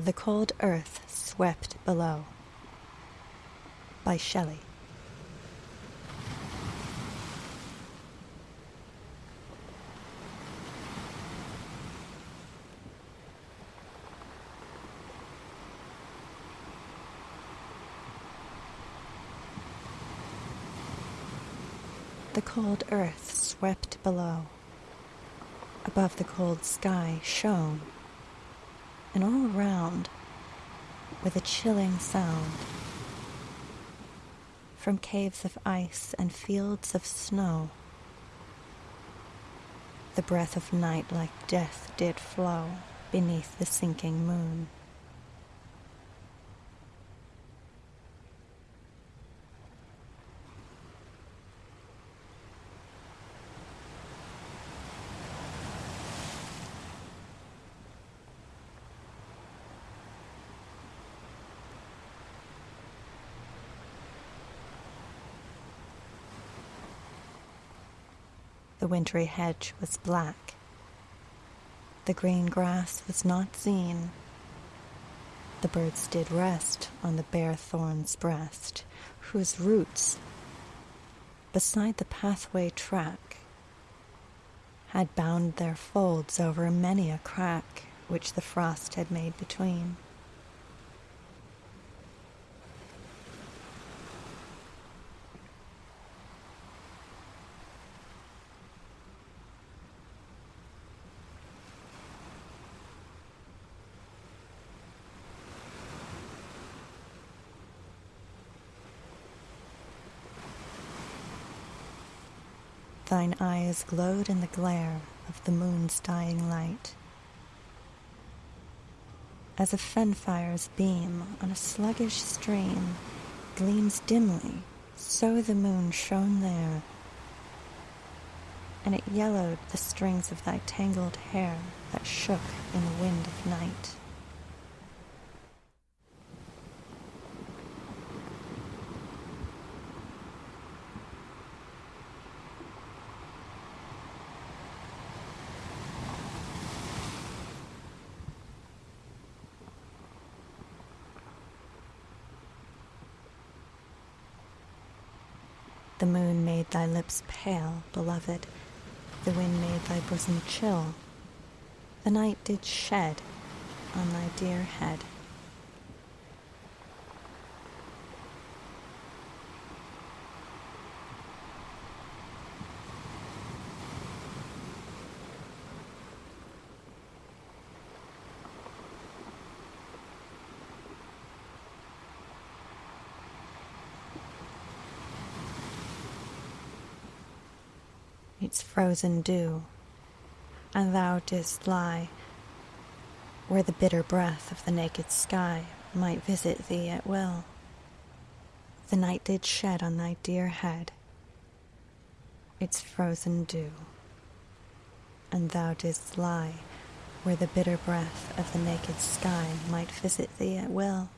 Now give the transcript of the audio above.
The Cold Earth Slept Below by Shelley. The cold earth swept below. Above the cold sky shone and all around with a chilling sound. From caves of ice and fields of snow, the breath of night like death did flow beneath the sinking moon. The wintry hedge was black. The green grass was not seen. The birds did rest on the bare thorn's breast, whose roots, beside the pathway track, had bound their folds over many a crack which the frost had made between. Thine eyes glowed in the glare of the moon's dying light. As a fen-fire's beam on a sluggish stream gleams dimly, so the moon shone there, and it yellowed the strings of thy tangled hair that shook in the wind of night. The moon made thy lips pale, beloved. The wind made thy bosom chill. The night did shed on thy dear head. Its frozen dew, and thou didst lie where the bitter breath of the naked sky might visit thee at will. The night did shed on thy dear head its frozen dew, and thou didst lie where the bitter breath of the naked sky might visit thee at will.